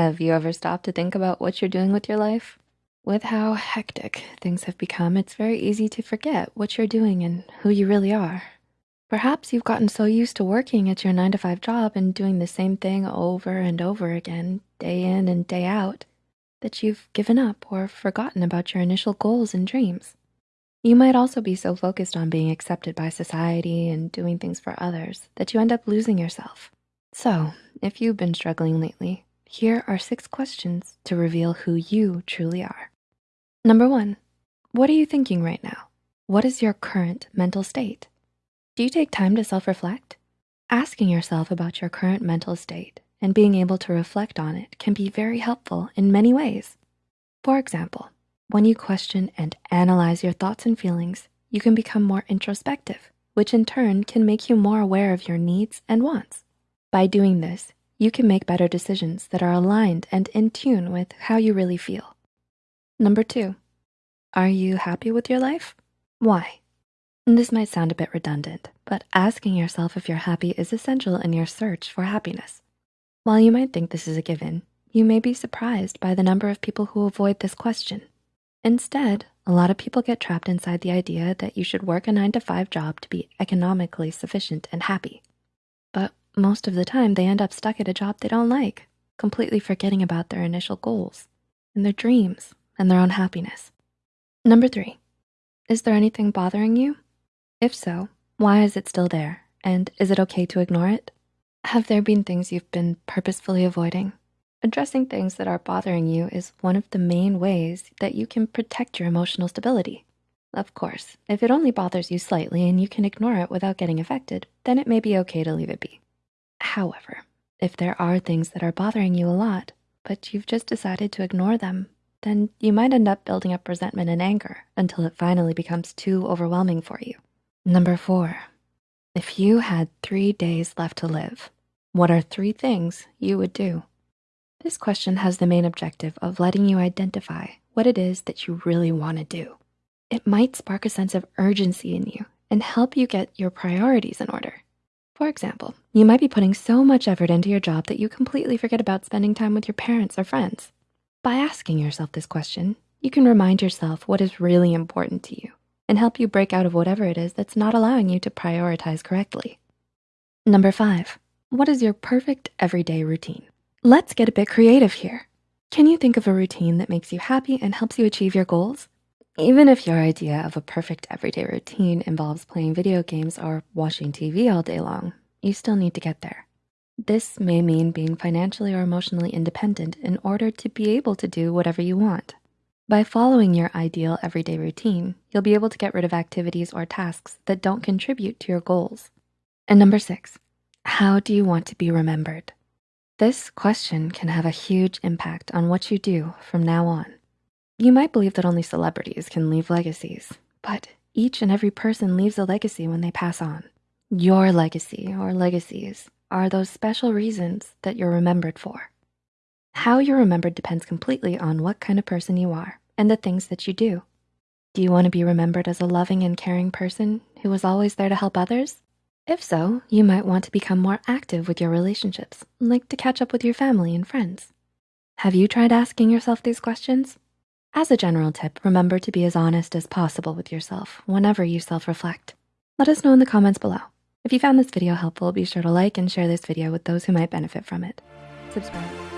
Have you ever stopped to think about what you're doing with your life? With how hectic things have become, it's very easy to forget what you're doing and who you really are. Perhaps you've gotten so used to working at your nine to five job and doing the same thing over and over again, day in and day out, that you've given up or forgotten about your initial goals and dreams. You might also be so focused on being accepted by society and doing things for others that you end up losing yourself. So if you've been struggling lately, here are six questions to reveal who you truly are. Number one, what are you thinking right now? What is your current mental state? Do you take time to self-reflect? Asking yourself about your current mental state and being able to reflect on it can be very helpful in many ways. For example, when you question and analyze your thoughts and feelings, you can become more introspective, which in turn can make you more aware of your needs and wants. By doing this, you can make better decisions that are aligned and in tune with how you really feel. Number two, are you happy with your life? Why? This might sound a bit redundant, but asking yourself if you're happy is essential in your search for happiness. While you might think this is a given, you may be surprised by the number of people who avoid this question. Instead, a lot of people get trapped inside the idea that you should work a nine to five job to be economically sufficient and happy. Most of the time they end up stuck at a job they don't like, completely forgetting about their initial goals and their dreams and their own happiness. Number three, is there anything bothering you? If so, why is it still there? And is it okay to ignore it? Have there been things you've been purposefully avoiding? Addressing things that are bothering you is one of the main ways that you can protect your emotional stability. Of course, if it only bothers you slightly and you can ignore it without getting affected, then it may be okay to leave it be. However, if there are things that are bothering you a lot, but you've just decided to ignore them, then you might end up building up resentment and anger until it finally becomes too overwhelming for you. Number four, if you had three days left to live, what are three things you would do? This question has the main objective of letting you identify what it is that you really wanna do. It might spark a sense of urgency in you and help you get your priorities in order. For example, you might be putting so much effort into your job that you completely forget about spending time with your parents or friends. By asking yourself this question, you can remind yourself what is really important to you and help you break out of whatever it is that's not allowing you to prioritize correctly. Number five, what is your perfect everyday routine? Let's get a bit creative here. Can you think of a routine that makes you happy and helps you achieve your goals? Even if your idea of a perfect everyday routine involves playing video games or watching TV all day long, you still need to get there. This may mean being financially or emotionally independent in order to be able to do whatever you want. By following your ideal everyday routine, you'll be able to get rid of activities or tasks that don't contribute to your goals. And number six, how do you want to be remembered? This question can have a huge impact on what you do from now on. You might believe that only celebrities can leave legacies, but each and every person leaves a legacy when they pass on. Your legacy or legacies are those special reasons that you're remembered for. How you're remembered depends completely on what kind of person you are and the things that you do. Do you wanna be remembered as a loving and caring person who was always there to help others? If so, you might want to become more active with your relationships, like to catch up with your family and friends. Have you tried asking yourself these questions? As a general tip, remember to be as honest as possible with yourself whenever you self-reflect. Let us know in the comments below. If you found this video helpful, be sure to like and share this video with those who might benefit from it. Subscribe.